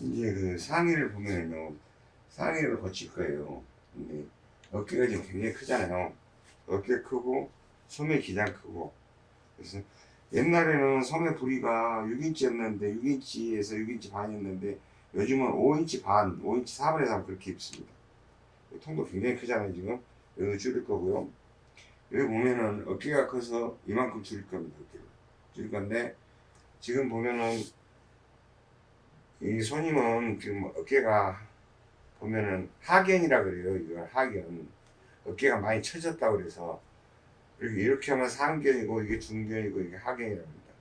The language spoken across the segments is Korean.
이제 그 상의를 보면요. 상의를 거칠 거예요. 근데 어깨가 지금 굉장히 크잖아요. 어깨 크고 소매 기장 크고. 그래서 옛날에는 소매 부리가 6인치였는데 6인치에서 6인치 반이었는데 요즘은 5인치 반 5인치 4분의 3 그렇게 입습니다. 통도 굉장히 크잖아요 지금. 여기 줄일 거고요. 여기 보면은 어깨가 커서 이만큼 줄일 겁니다 어깨를. 줄일 건데 지금 보면은 이 손님은 지금 어깨가 보면은 하견이라 그래요. 이걸 하견. 어깨가 많이 처졌다 그래서 이렇게, 이렇게 하면 상견이고 이게 중견이고 이게 하견이랍니다.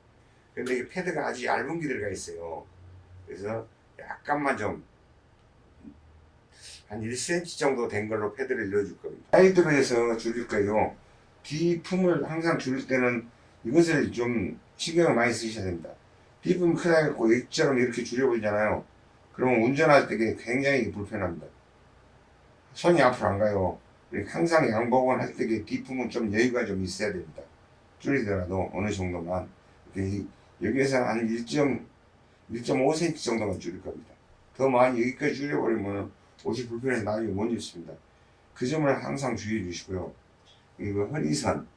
근데 이 패드가 아주 얇은 게 들어가 있어요. 그래서 약간만 좀 한 1cm 정도 된 걸로 패드를 넣어줄 겁니다. 사이드로 해서 줄일 거예요. 뒤 품을 항상 줄일 때는 이것을 좀 신경을 많이 쓰셔야 됩니다. 뒷품 크다 해갖고 X처럼 이렇게 줄여버리잖아요. 그러면 운전할 때 굉장히 불편합니다. 손이 앞으로 안 가요. 항상 양복은 할 때 뒷품은 좀 여유가 좀 있어야 됩니다. 줄이더라도 어느 정도만. 여기에서 한 1.5cm 정도만 줄일 겁니다. 더 많이 여기까지 줄여버리면 옷이 불편해서 나중에 못 입습니다. 그 점을 항상 주의해 주시고요. 이거 허리선,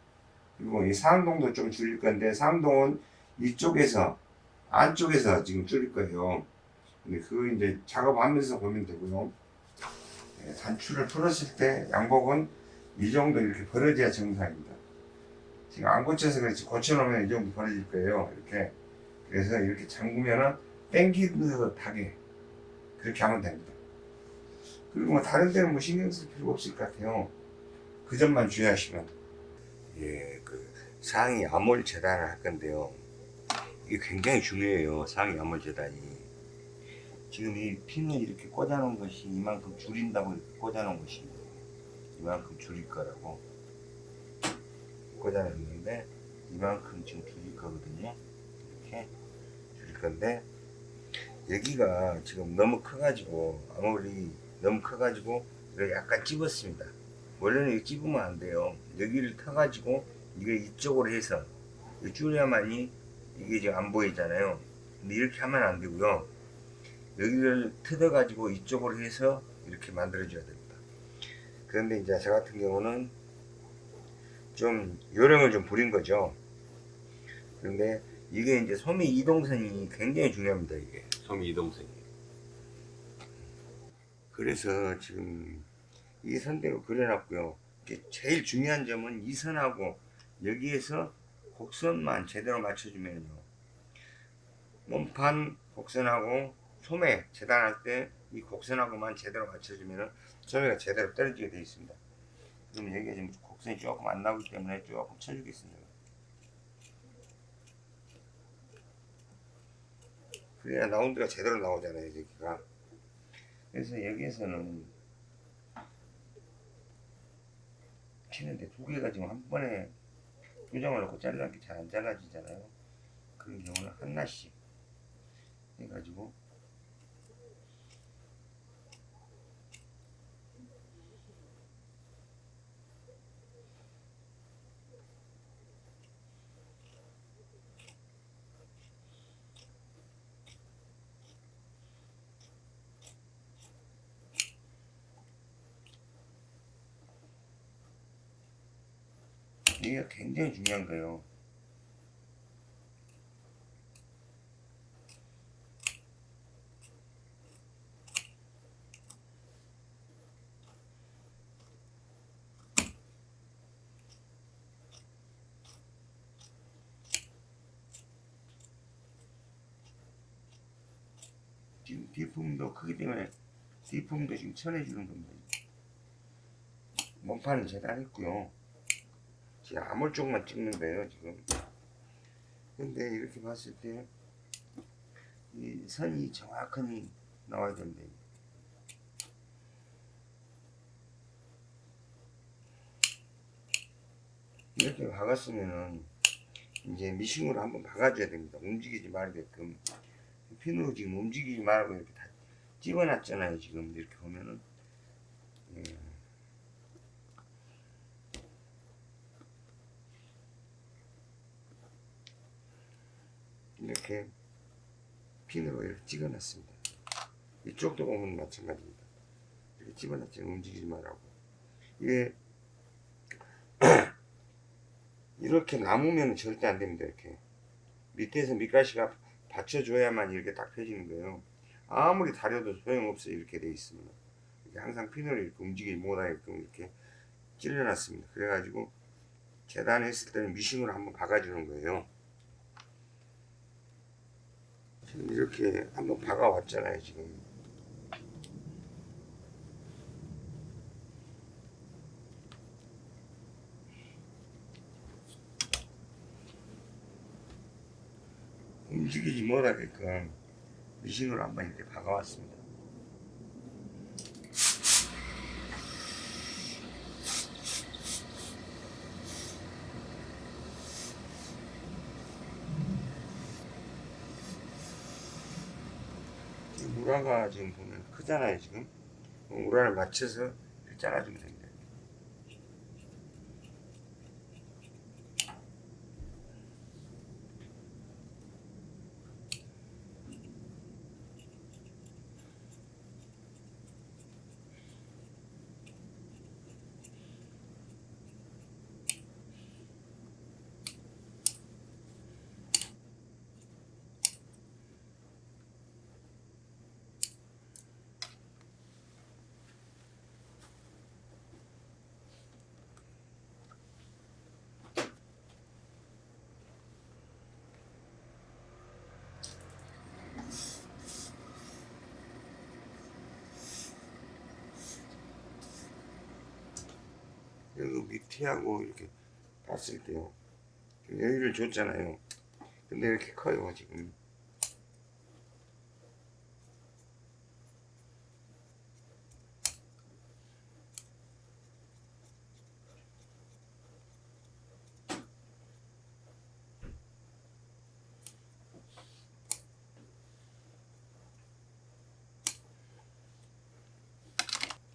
그리고 이 상동도 좀 줄일 건데, 상동은 이쪽에서, 안쪽에서 지금 줄일 거예요. 근데 그거 이제 작업하면서 보면 되고요. 네, 단추를 풀었을 때 양복은 이 정도 이렇게 벌어져야 정상입니다. 지금 안 고쳐서 그렇지 고쳐놓으면 이 정도 벌어질 거예요. 이렇게. 그래서 이렇게 잠그면은 땡기듯하게 그렇게 하면 됩니다. 그리고 뭐 다른 데는 뭐 신경 쓸 필요가 없을 것 같아요. 그 점만 주의하시면. 예, 그 상의 암홀 재단을 할 건데요. 이게 굉장히 중요해요. 상의 암홀 재단이. 지금 이 핀을 이렇게 꽂아놓은 것이 이만큼 줄인다고 이렇게 꽂아놓은 것이 이만큼 줄일 거라고 꽂아놨는데 이만큼 지금 줄일 거거든요. 이렇게 줄일 건데 여기가 지금 너무 커가지고 아무리 너무 커가지고 이거 약간 찝었습니다. 원래는 이거 찝으면 안 돼요. 여기를 터가지고 이게 이쪽으로 해서 줄여야만이 이게 지금 안 보이잖아요. 근데 이렇게 하면 안 되고요. 여기를 뜯어 가지고 이쪽으로 해서 이렇게 만들어 줘야 됩니다. 그런데 이제 저 같은 경우는 좀 요령을 좀 부린 거죠. 그런데 이게 이제 소미 이동선이 굉장히 중요합니다 이게. 소미 이동선이. 그래서 지금 이 선대로 그려놨고요. 제일 중요한 점은 이 선하고 여기에서 곡선만 제대로 맞춰주면요 몸판 곡선하고 소매 재단할 때 이 곡선하고만 제대로 맞춰주면 소매가 제대로 떨어지게 되어 있습니다. 그럼 여기가 지금 곡선이 조금 안 나오기 때문에 조금 쳐주겠습니다. 그래야 라운드가 제대로 나오잖아요, 여기가. 그래서 여기에서는 치는데 두 개가 지금 한 번에 교정을 놓고 잘라기 잘안 잘라지잖아요. 그런 경우는 하나씩 해가지고 이게 굉장히 중요한 거예요. 지금 뒷품도 크기 때문에 뒷품도 지금 쳐내주는 겁니다. 몸판은 재단했고요. 지금 아몰 쪽만 찍는 거예요 지금. 근데 이렇게 봤을 때 이 선이 정확하게 나와야 된다 이렇게 박았으면은 이제 미싱으로 한번 박아줘야 됩니다. 움직이지 말게끔. 핀으로 지금 움직이지 말고 이렇게 다 집어놨잖아요 지금. 이렇게 보면은. 예. 이렇게 핀으로 이렇게 찍어 놨습니다 이쪽도 보면 마찬가지입니다. 이렇게 집어넣지 움직이지 말라고. 이게 이렇게 남으면 절대 안 됩니다. 이렇게 밑에서 밑가시가 받쳐줘야만 이렇게 딱 펴지는 거예요. 아무리 다려도 소용없어요. 이렇게 돼 있으면 항상 핀을 이렇게 움직이지 못하게끔 이렇게 찔러놨습니다. 그래가지고 재단했을 때는 미싱으로 한번 박아주는 거예요. 지금 이렇게 한번 박아왔잖아요. 지금 움직이지 못하게끔 미싱으로 한번 이렇게 박아왔습니다. 지금 우라가 지금 보면 크잖아요 지금 우라를 맞춰서 잘라주면 됩니다. 여기 밑에하고 이렇게 봤을 때요. 여기를 줬잖아요. 근데 이렇게 커요 지금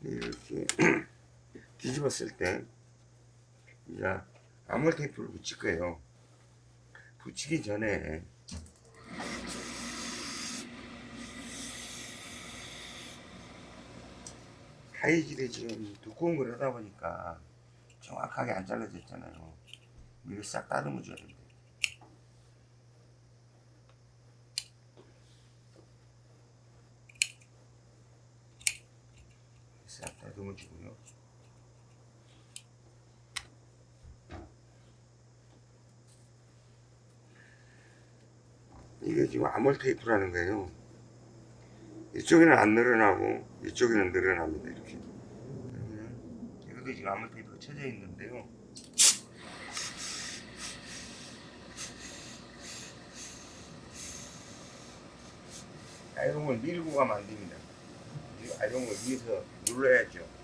이렇게 뒤집었을 때 이제 아몰 테이프를 붙일 거예요. 붙이기 전에 하이질이 지금 두꺼운 걸 하다 보니까 정확하게 안 잘라졌잖아요. 이거 싹 다듬어 줘야 됩니다. 싹 다듬어 주고요. 이게 지금 아몰 테이프라는 거예요. 이쪽에는 안 늘어나고 이쪽에는 늘어납니다. 이렇게. 여기도 지금 아몰 테이프가 쳐져 있는데요. 아이롱을 밀고 가면 안 됩니다. 이 아이롱을 위에서 눌러야죠.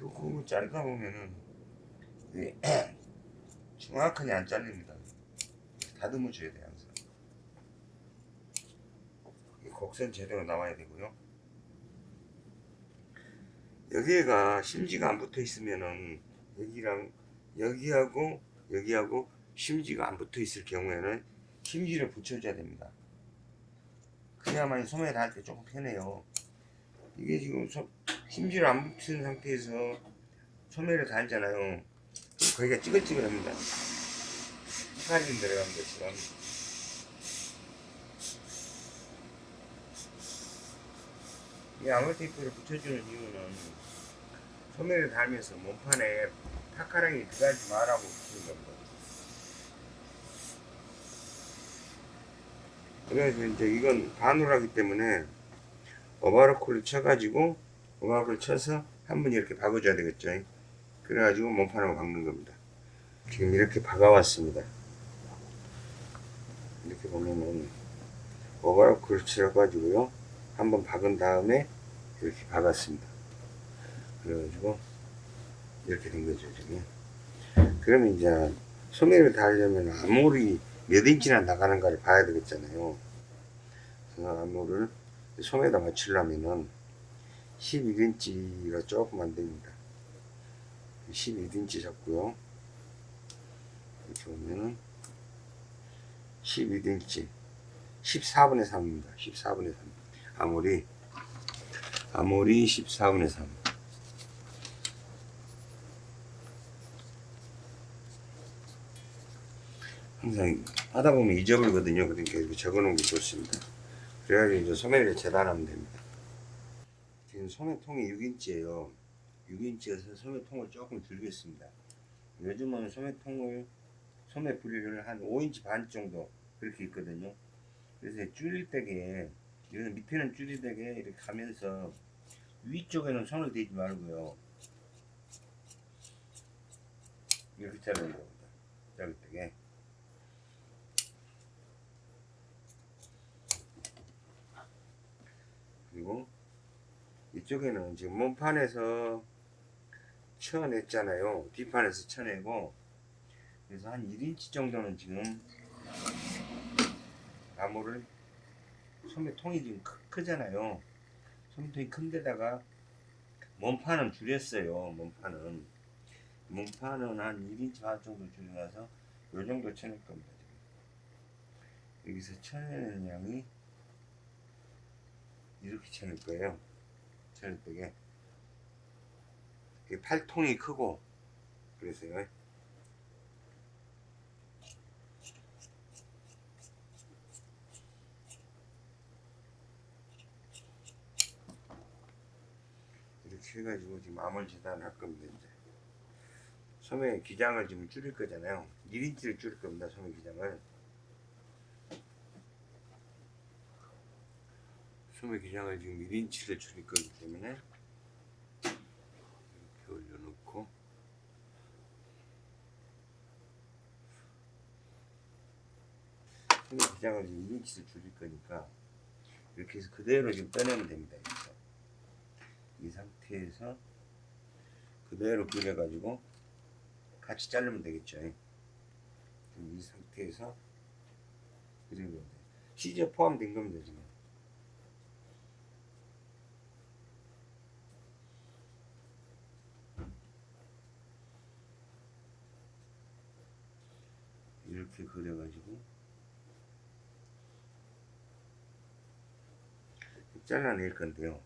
두꺼운 자르다 보면은 정확하게 안 잘립니다. 다듬어 줘야 돼요 항상. 이 곡선 제대로 나와야 되고요. 여기가 심지가 안 붙어 있으면은 여기랑 여기하고 여기하고 심지가 안 붙어 있을 경우에는 심지를 붙여줘야 됩니다. 그래야만 소매를 할 때 조금 편해요. 이게 지금 소, 심지를 안 붙은 상태에서 소매를 달잖아요. 그럼 거기가 찌글찌글합니다. 헷갈림 들어간 것처럼. 이 아몰 테이프를 붙여주는 이유는 소매를 달면서 몸판에 타카랑이 들어가지 말라고 붙이는 겁니다. 그래서 이제 이건 바누라기 때문에 오바로콜을 쳐가지고 오바로콜 쳐서 한 번 이렇게 박아줘야 되겠죠. 그래가지고 몸판을 박는 겁니다. 지금 이렇게 박아왔습니다. 이렇게 보면은 오바로콜을 쳐가지고요. 한번 박은 다음에 이렇게 박았습니다. 그래가지고 이렇게 된 거죠 지금 그러면 이제 소매를 달려면 암홀이 몇 인치나 나가는가를 봐야 되겠잖아요 그래서 암홀을 소매에다 맞추려면은 11인치가 조금 안 됩니다 11인치 잡고요. 이렇게 보면은 12인치. 14분의 3입니다. 14분의 3 아무리. 아무리 14분의 3 항상 하다 보면 잊어버리거든요. 그러니까 이렇게 적어 놓은 게 좋습니다. 그래가지고 이제 소매를 재단하면 됩니다. 지금 소매통이 6인치예요 6인치여서 소매통을 조금 줄이겠습니다. 요즘은 소매통을 소매 분리를 한 5인치 반 정도 그렇게 있거든요. 그래서 줄일 때게 이거는 밑에는 줄일 때게 이렇게 가면서 위쪽에는 손을 대지 말고요. 이렇게 자르는 겁니다. 자를 때게. 그리고 이쪽에는 지금 몸판에서 쳐냈잖아요. 뒷판에서 쳐내고. 그래서 한 1인치 정도는 지금 나무를 소매통이 지금 크, 크잖아요. 소매통이 큰데다가 몸판은 줄였어요. 몸판은. 몸판은 한 1인치 반 정도 줄여놔서 요 정도 쳐낼 겁니다. 지금. 여기서 쳐내는 양이 이렇게 쳐낼 거예요. 쳐낼 때게 팔통이 크고 그래서요. 이렇게 해가지고 지금 암을 재단할 겁니다 이제. 소매 기장을 지금 줄일 거잖아요. 1인치를 줄일 겁니다 소매 기장을. 소매 기장을 지금 1인치를 줄일 거기 때문에 이렇게 올려놓고 소매 기장을 지금 1인치를 줄일 거니까 이렇게 해서 그대로 지금 떠내면 됩니다 여기서. 이 상태에서 그대로 그려가지고 같이 자르면 되겠죠. 이 상태에서 그리면 돼요 시저 포함된 겁니다 지금. 이렇게 그려가지고 잘라낼 건데요.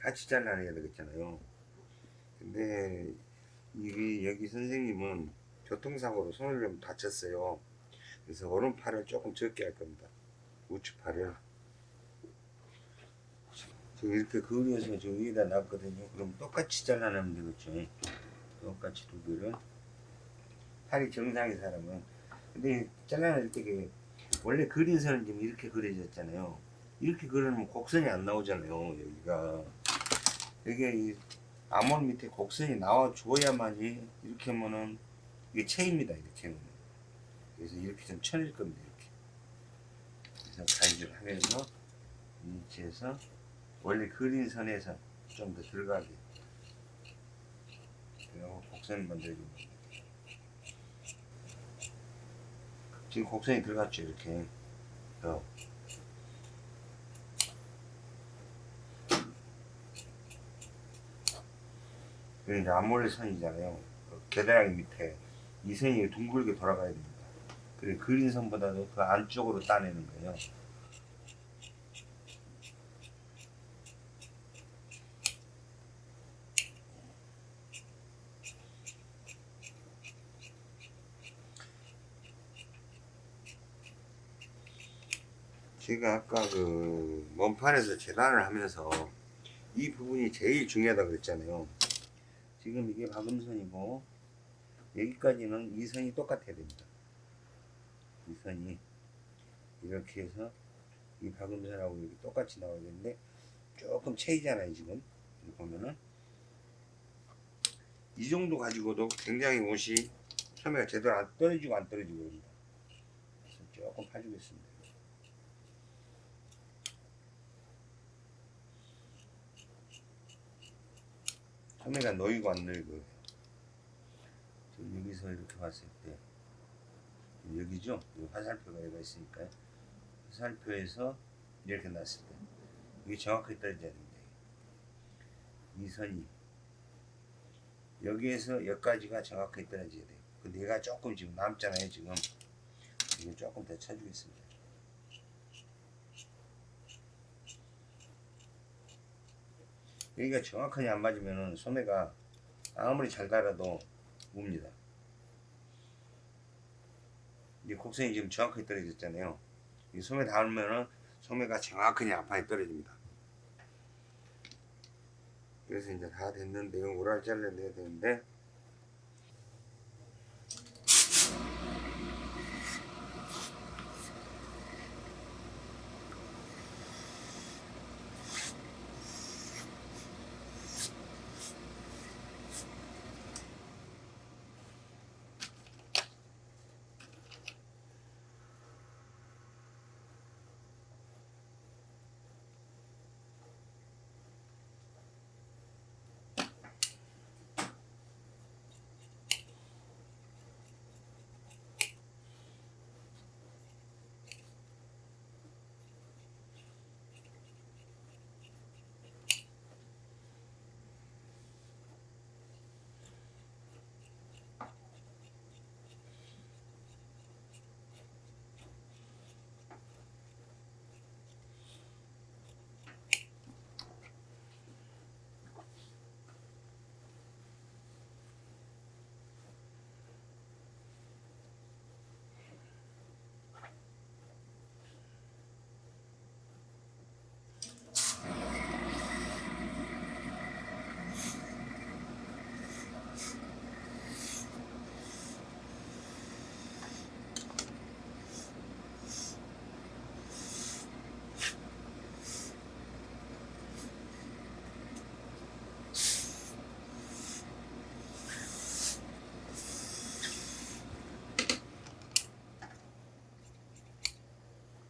같이 잘라내야 되겠잖아요. 근데 이게 여기 선생님은 교통사고로 손을 좀 다쳤어요. 그래서 오른팔을 조금 적게 할 겁니다. 우측팔을. 지금 이렇게 그려서 저 위에다 놨거든요. 그럼 똑같이 잘라내면 되겠죠. 똑같이 두 개를. 팔이 정상의 사람은. 근데 잘라낼 때 원래 그린 선은 지금 이렇게 그려졌잖아요 이렇게 그리면 곡선이 안 나오잖아요 여기가. 여기가 이 암홀 밑에 곡선이 나와 줘야만이 이렇게 하면은 이게 체입니다 이렇게 하면 그래서 이렇게 좀 쳐낼 겁니다 이렇게. 그래서 가위질 하면서 위치에서 원래 그린 선에서 좀 더 들어가게. 그리고 곡선을 만들어줍니다. 지금 곡선이 들어갔죠 이렇게. 더. 여기 이제 앞몰래 선이잖아요. 계단하기 밑에 이 선이 둥글게 돌아가야 됩니다. 그래 그린 선보다도 그 안쪽으로 따내는 거예요. 제가 아까 그 먼판에서 재단을 하면서 이 부분이 제일 중요하다고 그랬잖아요. 지금 이게 박음선이고 여기까지는 이 선이 똑같아야 됩니다. 이 선이 이렇게 해서 이 박음선하고 이렇게 똑같이 나와야 되는데 조금 차이잖아요 지금 보면은 이 정도 가지고도 굉장히 옷이 소매가 제대로 안 떨어지고 안 떨어지고 그럽니다. 조금 파주겠습니다. 소매가 놓이고 안 놓이고 여기서 이렇게 봤을 때 여기죠? 여기 화살표가 여기가 있으니까요. 화살표에서 이렇게 놨을 때 이게 정확하게 떨어져야 됩니다. 이 선이 여기에서 여기까지가 정확하게 떨어져야 돼요. 근데 얘가 조금 지금 남잖아요. 지금 이거 조금 더 쳐주겠습니다. 여기가 정확하게 안 맞으면은 소매가 아무리 잘 달아도 웁니다. 이 곡선이 지금 정확하게 떨어졌잖아요. 이 소매 닿으면은 소매가 정확하게 앞판에 떨어집니다. 그래서 이제 다 됐는데 이거 오랄 잘라내야 되는데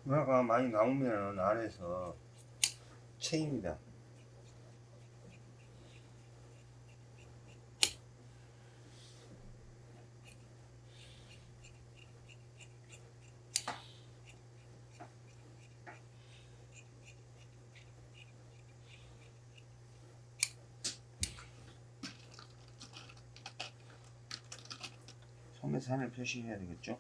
누나가 많이 나오면 안에서 체입니다. 소매산을 표시해야 되겠죠?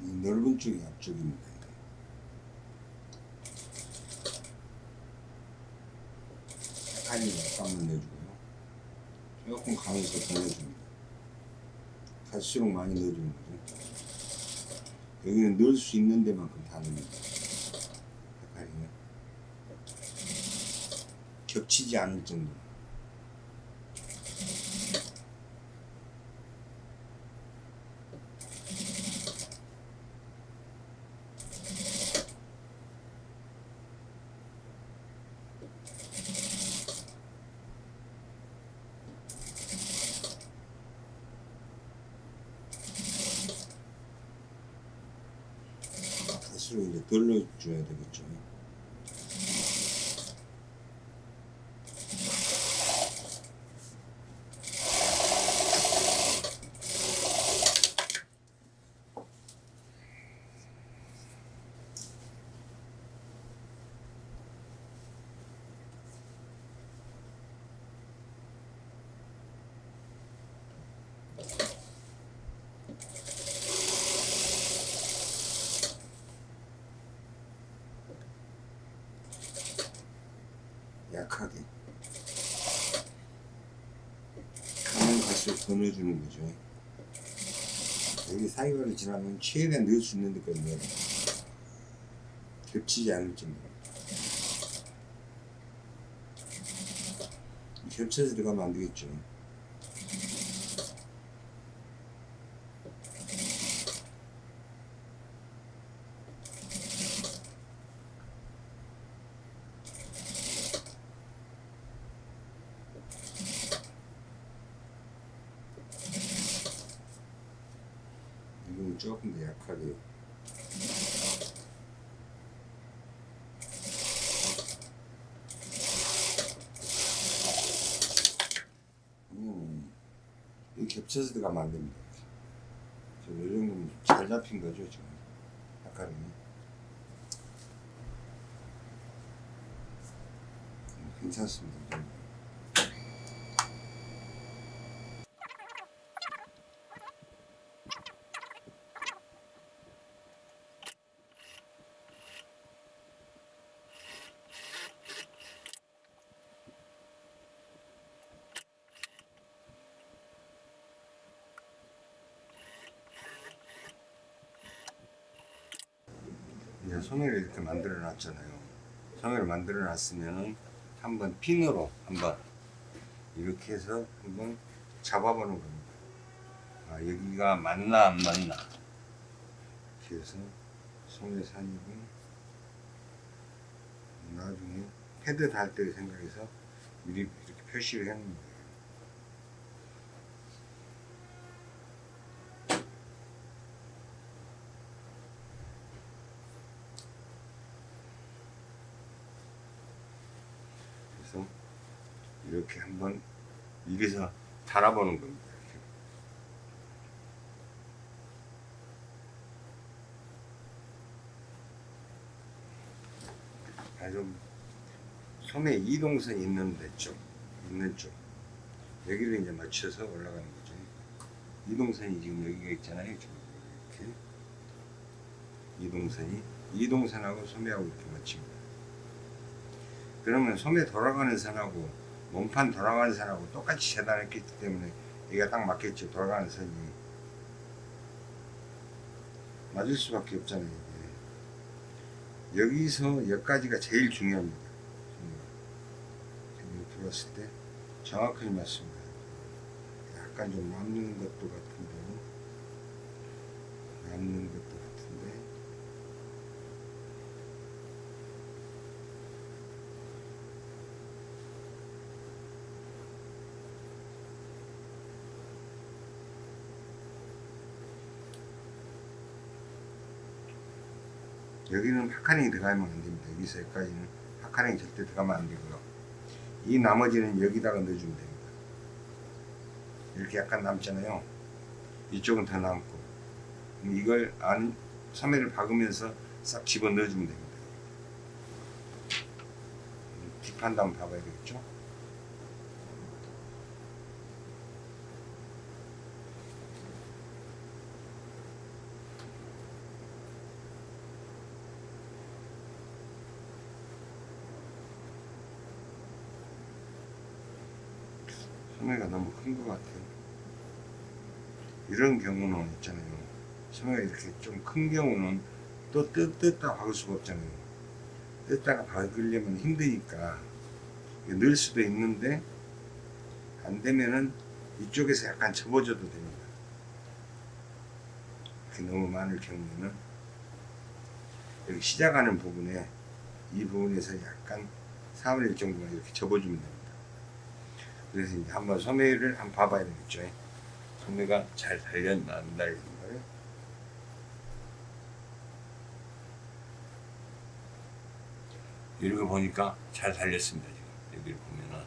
이 넓은 쪽이 앞쪽입니다. 아니, 약간만 내주고요. 조금 강해서 더 내줍니다. 갈수록 많이 넣어주는 거죠. 여기는 넣을 수 있는 데만큼 다 넣습니다. 약간이요. 겹치지 않을 정도. 갈수록 이제 덜 넣어 줘야 되겠죠. 약하게. 가면 넣어주는 거죠. 여기 사이가를 지나면 최대한 넣을 수 있는 데까지 넣어요. 겹치지 않을 정도로. 겹쳐서 들어가면 안 되겠죠. 이건 조금 더 약하게 음, 이 겹쳐서 들어가면 안 됩니다. 지금 이 정도면 잘 잡힌 거죠, 지금. 약간은. 음, 괜찮습니다. 이 정도. 이제 소매를 이렇게 만들어 놨잖아요. 소매를 만들어 놨으면은 한번 핀으로 한번 이렇게 해서 한번 잡아보는 겁니다. 아, 여기가 맞나 안 맞나. 이렇게 해서 소매 산입은 나중에 패드 달 때 생각해서 미리 이렇게 표시를 거예요. 그래서 이렇게 한번 입에서 달아보는 겁니다. 아주 소매 이동선이 있는 데 쪽, 있는 쪽 여기를 이제 맞춰서 올라가는 거죠. 이동선이 지금 여기가 있잖아요. 이렇게 이동선이 이동선하고 소매하고 이렇게 맞춥니다. 그러면 소매 돌아가는 선하고 몸판 돌아가는 선하고 똑같이 재단했기 때문에 여기가 딱 맞겠죠. 돌아가는 선이 맞을 수밖에 없잖아요. 이게. 여기서 여기까지가 제일 중요합니다. 지금 들어왔을 때 정확하게 맞습니다. 약간 좀 남는 것도 같은데 남는 것도 같은데 여기는 파카링이 들어가면 안 됩니다. 여기서 여기까지는 파카링이 절대 들어가면 안 되고요. 이 나머지는 여기다가 넣어주면 됩니다. 이렇게 약간 남잖아요. 이쪽은 더 남고 이걸 안 소매를 박으면서 싹 집어 넣어주면 됩니다. 뒷판도 한번 봐봐야 되겠죠? 소매가 너무 큰 것 같아요. 이런 경우는 있잖아요. 소매가 이렇게 좀 큰 경우는 또 뜯, 뜯다 박을 수가 없잖아요. 뜯다가 박으려면 힘드니까 넣을 수도 있는데 안 되면은 이쪽에서 약간 접어줘도 됩니다. 이렇게 너무 많을 경우에는 여기 시작하는 부분에 이 부분에서 약간 4분의 1 정도만 이렇게 접어주면 됩니다. 그래서 이제 한번 소매를 한번 봐봐야 되겠죠. 소매가 잘 달렸나 안 달렸나를. 이렇게 보니까 잘 달렸습니다. 지금 여기를 보면은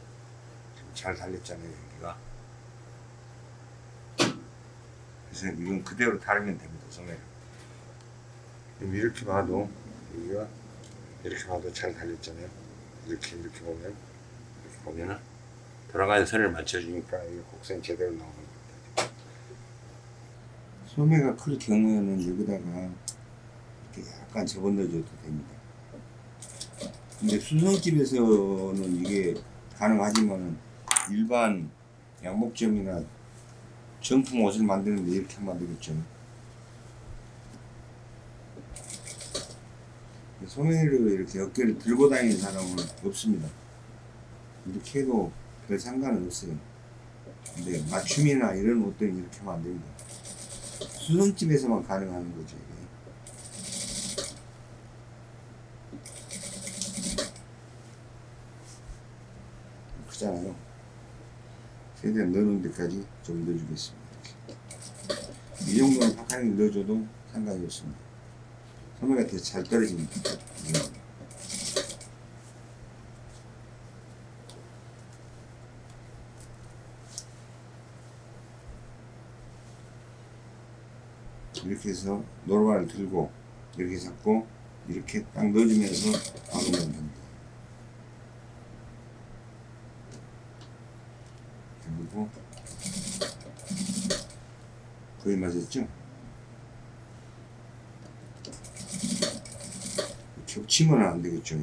지금 잘 달렸잖아요. 여기가. 그래서 이건 그대로 달으면 됩니다. 소매를. 이렇게 봐도 여기가 이렇게 봐도 잘 달렸잖아요. 이렇게 이렇게 보면 이렇게 보면은 돌아가는 선을 맞춰주니까 이 곡선이 제대로 나오는 겁니다. 소매가 클 경우에는 여기다가 이렇게 약간 접어넣어줘도 됩니다. 근데 수성집에서는 이게 가능하지만 일반 양복점이나 정품 옷을 만드는데 이렇게 되겠죠. 소매를 이렇게 어깨를 들고 다니는 사람은 없습니다. 이렇게 해도 별 상관은 없어요. 근데 맞춤이나 이런 옷들은 이렇게 하면 안 됩니다. 수성집에서만 가능한 거죠. 이게. 크잖아요. 최대한 넣는 데까지 좀 넣어주겠습니다. 이 정도는 파카링 넣어줘도 상관이 없습니다. 소매가 되게 잘 떨어집니다. 이렇게 해서 노루발을 들고 이렇게 잡고 이렇게 딱 넣어주면서 박으면 됩니다. 그리고 거의 맞았죠? 겹치면 안 되겠죠.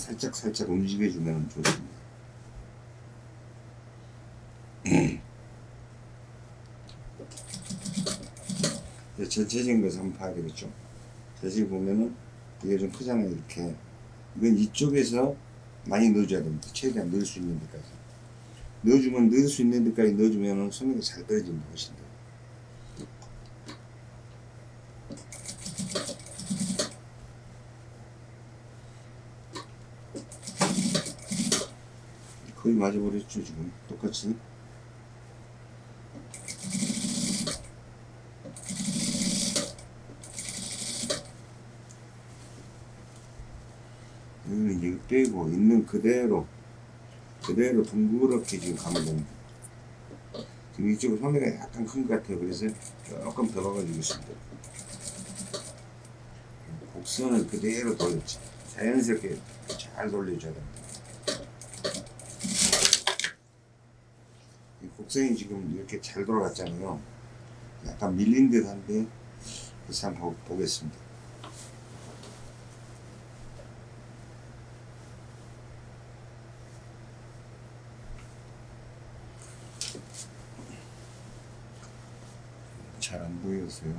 살짝 살짝 움직여주면 좋습니다. 이제 전체적인 것을 한번 봐야 되겠죠. 자세히 보면은 이게 좀 크잖아요. 이렇게 이건 이쪽에서 많이 넣어줘야 됩니다. 최대한 넣을 수 있는 데까지 넣어주면 넣을 수 있는 데까지 넣어주면은 소매가 잘 떨어집니다. 훨씬 더. 거의 맞아버렸죠 지금. 똑같이. 여기는 이제 빼고 있는 그대로 그대로 둥그렇게 지금 가면 됩니다. 지금 이쪽 소매가 약간 큰 것 같아요. 그래서 조금 더 박아주겠습니다. 곡선을 그대로 돌렸지 자연스럽게 잘 돌려줘야 됩니다 이 곡선이 지금 이렇게 잘 돌아갔잖아요. 약간 밀린 듯 한데, 그래서 한번 보- 보겠습니다. 잘 안 보였어요.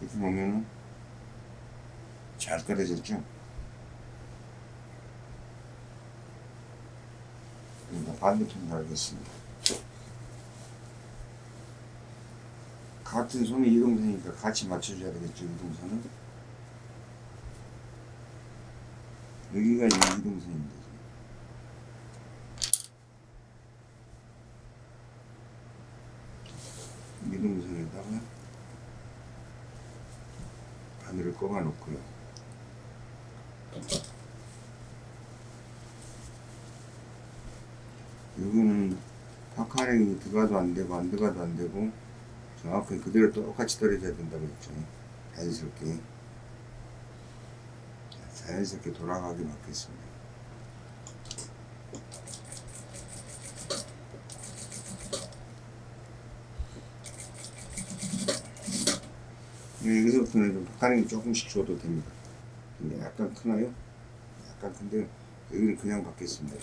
이렇게 보면은 잘 떨어졌죠? 반대편 가겠습니다. 같은 손이 이동선이니까 같이 맞춰줘야 되겠죠, 이동선은. 여기가 이동선입니다. 이동선에다가 바늘을 꼽아 놓고요. 여기는 파카링이 들어가도 안 되고 안 들어가도 안 되고 정확히 그대로 똑같이 떨어져야 된다고 했죠. 자연스럽게 자연스럽게 돌아가게 맞겠습니다. 네, 여기서부터는 좀 파카링 조금씩 줘도 됩니다. 근데 약간 크나요? 약간 큰데 여기는 그냥 받겠습니다.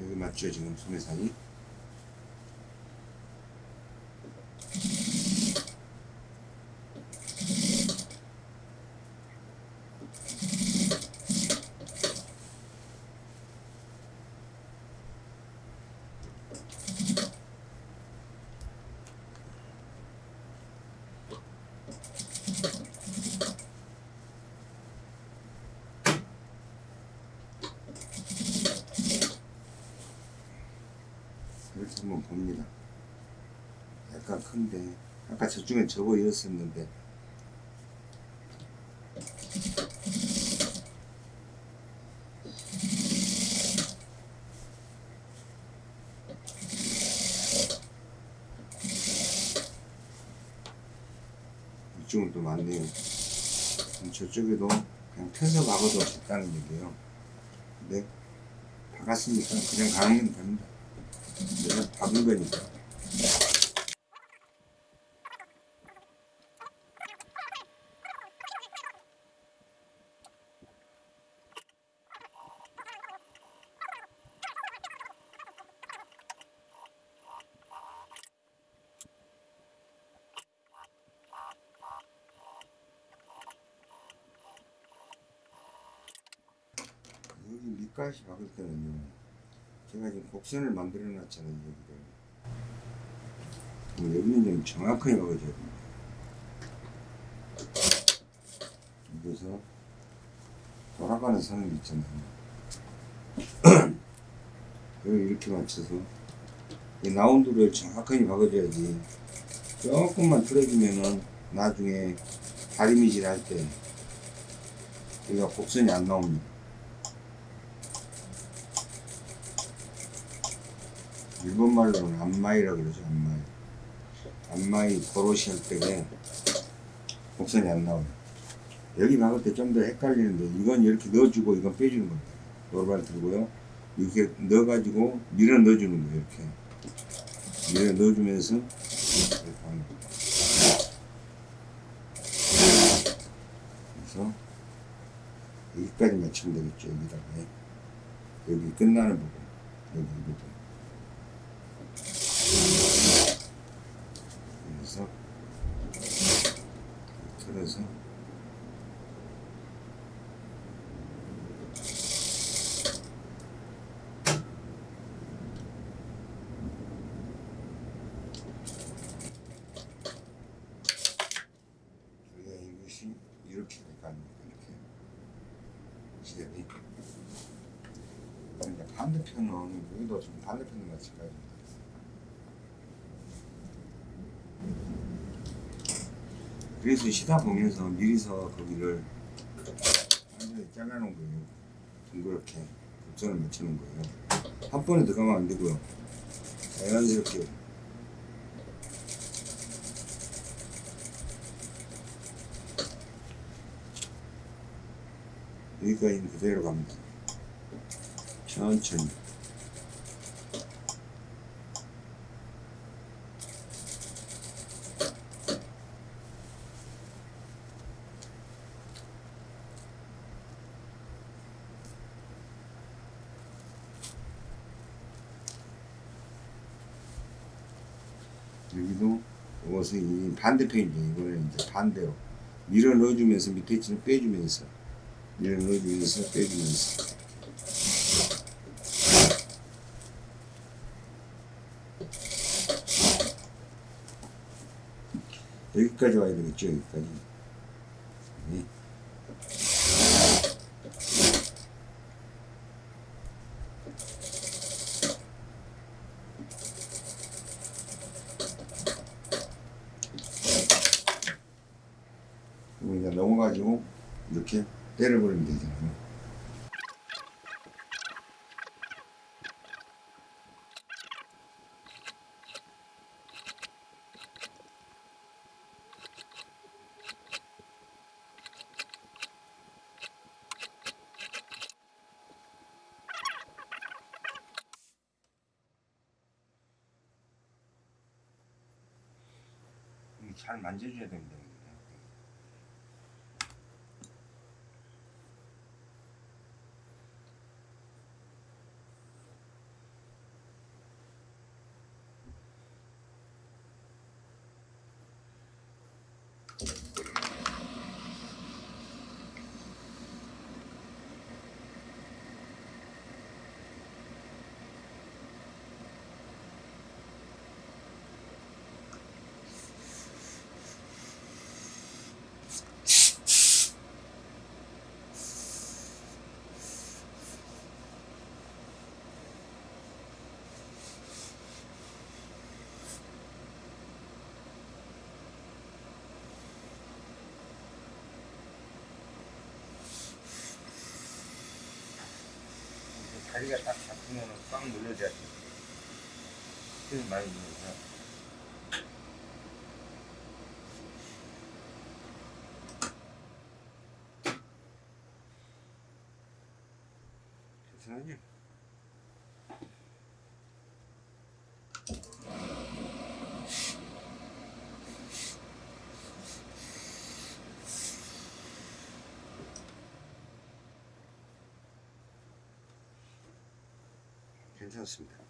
여기 맞죠 지금 소매산이 이렇게 한번 봅니다. 약간 큰데 아까 저쪽엔 저거 이었었는데 이쪽은 또 많네요. 저쪽에도 그냥 펴서 박아도 됐다는 얘기예요. 근데 박았으니까 그냥 가면 됩니다. 박은 거니까. 밑가시 박을 때는요 제가 지금 곡선을 만들어 놨잖아요 여기를. 여기는 좀 정확하게 먹어줘야 됩니다. 여기서 돌아가는 선을 있잖아요. 그걸 이렇게 맞춰서 이 라운드를 정확하게 박아줘야지 조금만 틀어주면은 나중에 다리미질 할 때 여기가 곡선이 안 나옵니다 일본 말로는 안마이라고 그러죠 안마이. 안마이 고로시 할 때에 곡선이 안 나와요. 여기 박을 때 좀 더 헷갈리는데 이건 이렇게 넣어주고 이건 빼주는 겁니다. 노르발 들고요. 이렇게 넣어가지고 밀어 넣어주는 거예요 이렇게. 밀어 넣어주면서 이렇게 하는 거예요. 그래서 여기까지 맞추면 되겠죠 여기다가. 여기 끝나는 부분 여기 이 부분 그래서 틀어서. 우리가 이것이 이렇게 아닙니까? 이렇게 시대이 이제 반대편은 여기도 좀 반대편을 맞출까요? 그래서 시다 보면서 미리서 거기를 완전히 잘라놓은 거예요. 둥그렇게 곡선을 맞추는 거예요. 한 번에 들어가면 안 되고요. 자연스럽게 여기까지는 그대로 갑니다. 천천히. 여기도 이 반대편이죠. 이거는 이제 반대로 밀어 넣어주면서 밑에 치는 빼주면서 밀어 넣어주면서 빼주면서 여기까지 와야 되겠죠. 여기까지. 네. 그리고 이제 넘어가지고 이렇게 때려버리면 되잖아요. 이게 잘 만져줘야 다리가 딱 잡히면 꽉 눌러줘야 돼. 힘 많이 주면서. 괜찮아요? 괜찮습니다.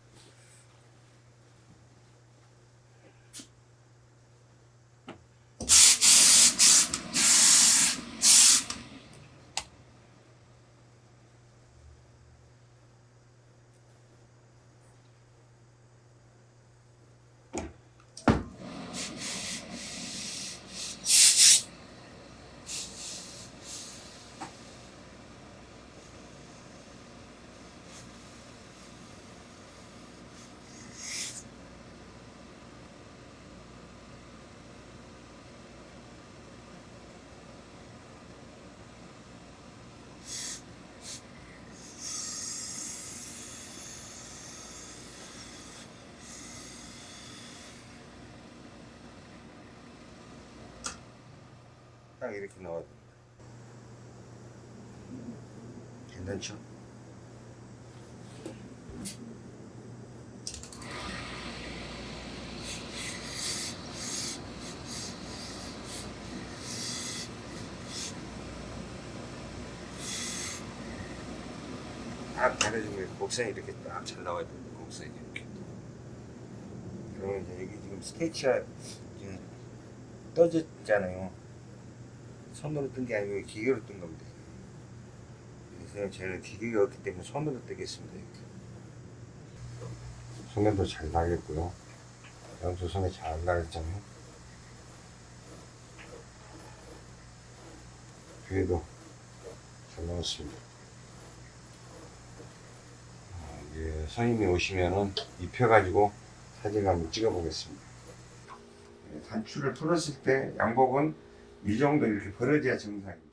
딱 이렇게 나와야 됩니다. 괜찮죠? 딱 가려지고 곡선이 이렇게 딱 잘 나와야 됩니다. 곡선이 이렇게. 그러면 이제 여기 지금 스케치가 지금 떠졌잖아요. 손으로 뜬 게 아니고 기계로 뜬 겁니다. 그래서 저는 기계가 없기 때문에 손으로 뜨겠습니다. 이렇게. 손에도 잘 나겠고요. 양수 손에 잘 나겠잖아요. 뒤에도 잘 나왔습니다. 아, 이제 선임이 오시면은 입혀가지고 사진 한번 찍어보겠습니다. 네, 단추를 풀었을 때 양복은 이 정도 이렇게 벌어져야 정상입니다.